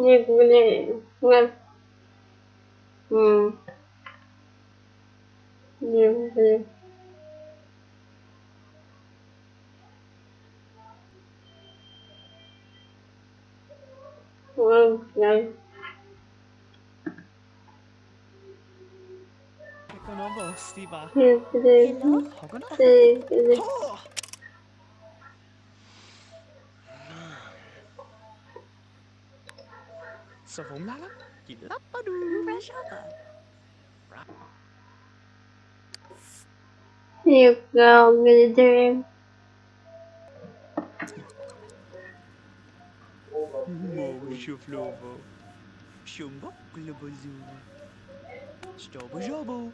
Nie. Hmm. Nie, nie. Hmm, So, hôm lá lắm. Chị lắp ba đu. Fresh up. You go, I'm gonna do it. Mo, szuflowo. Siumbo, globozulu. Stobo, żobo.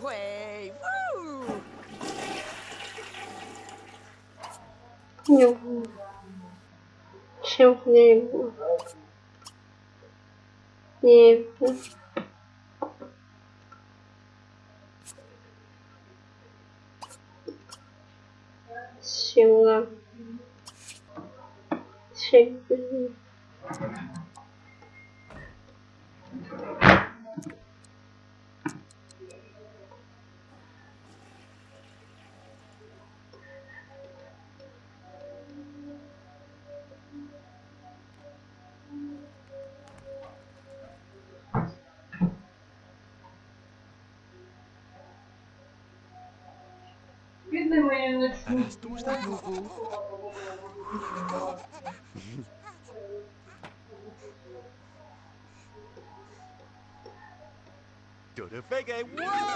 away. Woo! Meu chegou, chegou Бедный мой ночной. Растуш на групу. Dore fege, wow!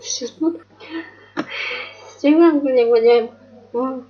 Все тут. Стигнем, блин, блин.